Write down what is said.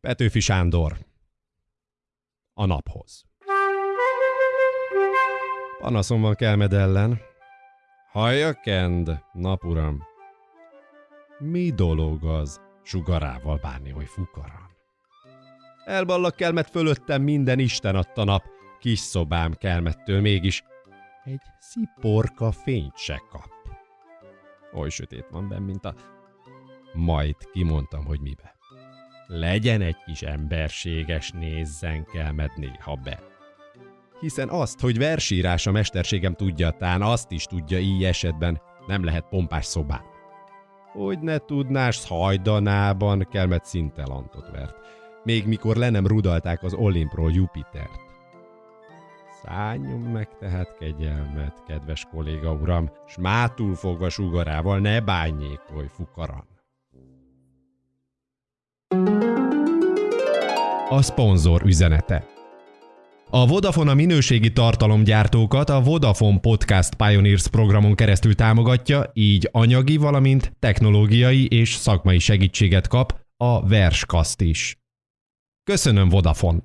Petőfi Sándor. A naphoz. Panaszom van Kelmed ellen. Hallja, Kend, napuram. Mi dolog az sugarával bánni, hogy fukaran? Elballak kelmet fölöttem minden Isten adta nap, kis szobám kelmettől mégis egy sziporka fényt se kap. Oly sötét van benn, mint a... Majd kimondtam, hogy mibe. Legyen egy kis emberséges, nézzen kelmed néha be. Hiszen azt, hogy versírás a mesterségem tudja, tán azt is tudja így esetben, nem lehet pompás szobán. Hogy ne tudnás, hajdanában kelmet szintelantot vert, még mikor le nem rudalták az Olimpról Jupitert. Szálljon meg tehát kegyelmet, kedves kolléga uram, s mátul fogva sugarával ne bányékolj fukaran. A szponzor üzenete a Vodafone a minőségi tartalomgyártókat a Vodafone Podcast Pioneers programon keresztül támogatja, így anyagi, valamint technológiai és szakmai segítséget kap a Verskast is. Köszönöm Vodafone!